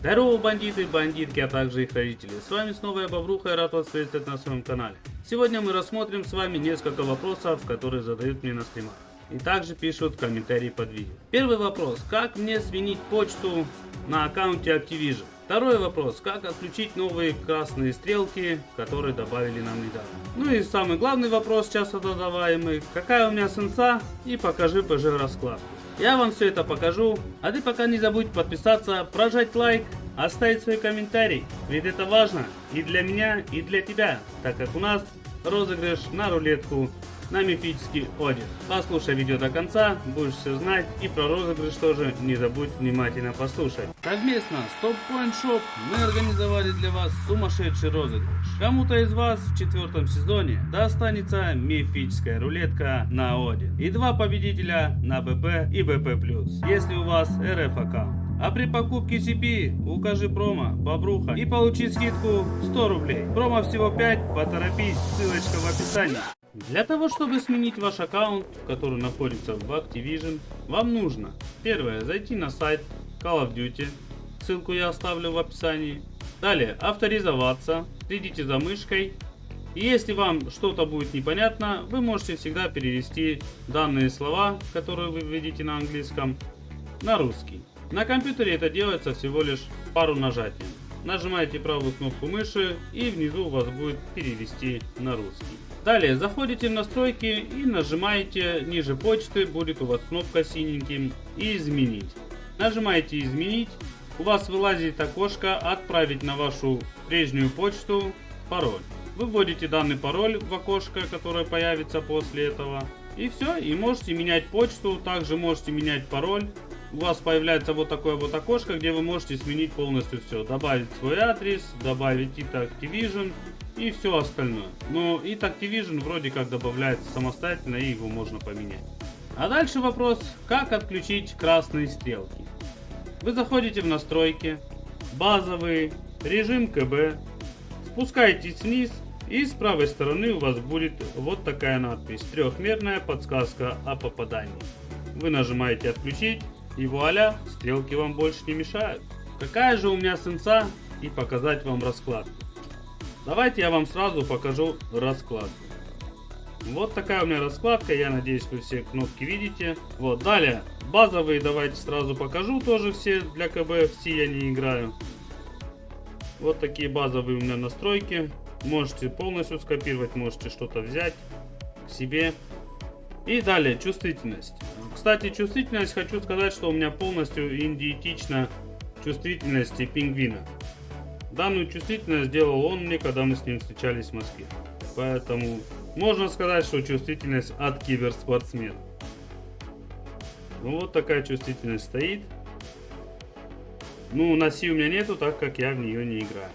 Здорово, бандиты, бандитки, а также их родители. С вами снова я, Бобруха, и рад вас приветствовать на своем канале. Сегодня мы рассмотрим с вами несколько вопросов, которые задают мне на стримах. И также пишут комментарии под видео. Первый вопрос. Как мне сменить почту на аккаунте Activision? Второй вопрос. Как отключить новые красные стрелки, которые добавили нам недавно? Ну и самый главный вопрос, часто задаваемый. Какая у меня сенса? И покажи PG раскладку. Я вам все это покажу, а ты пока не забудь подписаться, прожать лайк, оставить свой комментарий, ведь это важно и для меня, и для тебя, так как у нас розыгрыш на рулетку на мифический Один. Послушай видео до конца, будешь все знать и про розыгрыш тоже не забудь внимательно послушать. Совместно с Top Point Shop мы организовали для вас сумасшедший розыгрыш. Кому-то из вас в четвертом сезоне достанется мифическая рулетка на Один. И два победителя на БП и БП+. Если у вас РФ аккаунт. А при покупке CP укажи промо Бобруха и получи скидку 100 рублей. Промо всего 5, поторопись, ссылочка в описании. Для того, чтобы сменить ваш аккаунт, который находится в Activision, вам нужно первое зайти на сайт Call of Duty, ссылку я оставлю в описании. Далее авторизоваться, следите за мышкой. И если вам что-то будет непонятно, вы можете всегда перевести данные слова, которые вы видите на английском, на русский. На компьютере это делается всего лишь пару нажатий. Нажимаете правую кнопку мыши и внизу у вас будет перевести на русский. Далее заходите в настройки и нажимаете ниже почты, будет у вас кнопка синеньким и изменить. Нажимаете изменить, у вас вылазит окошко отправить на вашу прежнюю почту пароль. Вы вводите данный пароль в окошко, которое появится после этого. И все, и можете менять почту, также можете менять пароль. У вас появляется вот такое вот окошко, где вы можете сменить полностью все. Добавить свой адрес, добавить это Activision, и все остальное. Но it Activision вроде как добавляется самостоятельно и его можно поменять. А дальше вопрос, как отключить красные стрелки. Вы заходите в настройки, базовый, режим КБ, спускаетесь вниз и с правой стороны у вас будет вот такая надпись, трехмерная подсказка о попадании. Вы нажимаете отключить и вуаля, стрелки вам больше не мешают. Какая же у меня сенса и показать вам раскладку. Давайте я вам сразу покажу раскладку. Вот такая у меня раскладка, я надеюсь вы все кнопки видите. Вот, далее, базовые давайте сразу покажу тоже все для КБ, все я не играю. Вот такие базовые у меня настройки. Можете полностью скопировать, можете что-то взять к себе. И далее, чувствительность. Кстати, чувствительность, хочу сказать, что у меня полностью идентична чувствительности пингвина. Данную чувствительность сделал он мне, когда мы с ним встречались в Москве. Поэтому можно сказать, что чувствительность от киберспортсмена. Ну вот такая чувствительность стоит. Ну, на Си у меня нету, так как я в нее не играю.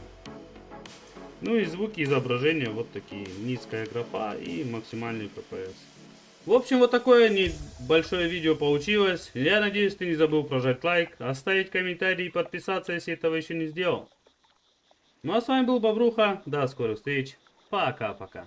Ну и звуки изображения вот такие. Низкая графа и максимальный PPS. В общем, вот такое небольшое видео получилось. Я надеюсь, ты не забыл прожать лайк, оставить комментарий и подписаться, если этого еще не сделал. Ну а с вами был Бобруха. До скорых встреч. Пока-пока.